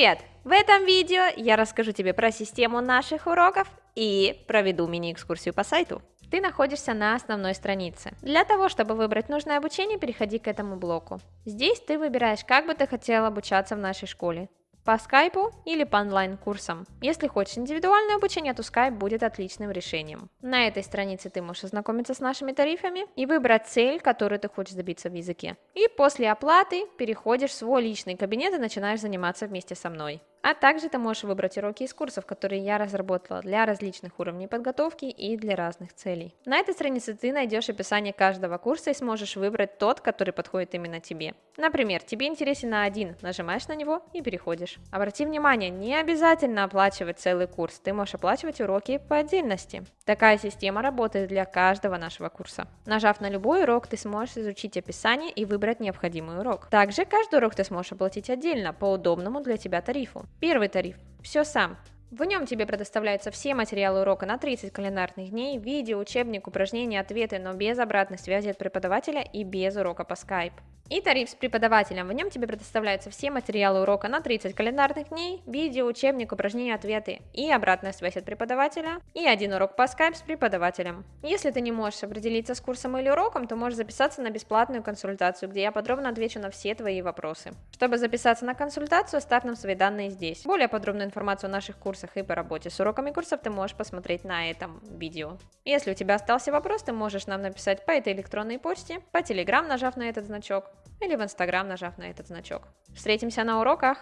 Привет! В этом видео я расскажу тебе про систему наших уроков и проведу мини-экскурсию по сайту. Ты находишься на основной странице. Для того, чтобы выбрать нужное обучение, переходи к этому блоку. Здесь ты выбираешь, как бы ты хотел обучаться в нашей школе по скайпу или по онлайн-курсам. Если хочешь индивидуальное обучение, то скайп будет отличным решением. На этой странице ты можешь ознакомиться с нашими тарифами и выбрать цель, которую ты хочешь добиться в языке. И после оплаты переходишь в свой личный кабинет и начинаешь заниматься вместе со мной. А также ты можешь выбрать уроки из курсов, которые я разработала для различных уровней подготовки и для разных целей. На этой странице ты найдешь описание каждого курса и сможешь выбрать тот, который подходит именно тебе. Например, тебе интересен на один, нажимаешь на него и переходишь. Обрати внимание, не обязательно оплачивать целый курс, ты можешь оплачивать уроки по отдельности. Такая система работает для каждого нашего курса. Нажав на любой урок, ты сможешь изучить описание и выбрать необходимый урок. Также каждый урок ты сможешь оплатить отдельно, по удобному для тебя тарифу. Первый тариф. Все сам. В нем тебе предоставляются все материалы урока на 30 календарных дней, видео, учебник, упражнения, ответы, но без обратной связи от преподавателя и без урока по Skype. И тариф с преподавателем. В нем тебе предоставляются все материалы урока на 30 календарных дней, видео, учебник, упражнения, ответы и обратная связь от преподавателя, и один урок по Skype с преподавателем. Если ты не можешь определиться с курсом или уроком, то можешь записаться на бесплатную консультацию, где я подробно отвечу на все твои вопросы. Чтобы записаться на консультацию, оставь нам свои данные здесь. Более подробную информацию о наших курсах и по работе с уроками курсов ты можешь посмотреть на этом видео. Если у тебя остался вопрос, ты можешь нам написать по этой электронной почте, по телеграм, нажав на этот значок, или в Инстаграм, нажав на этот значок. Встретимся на уроках!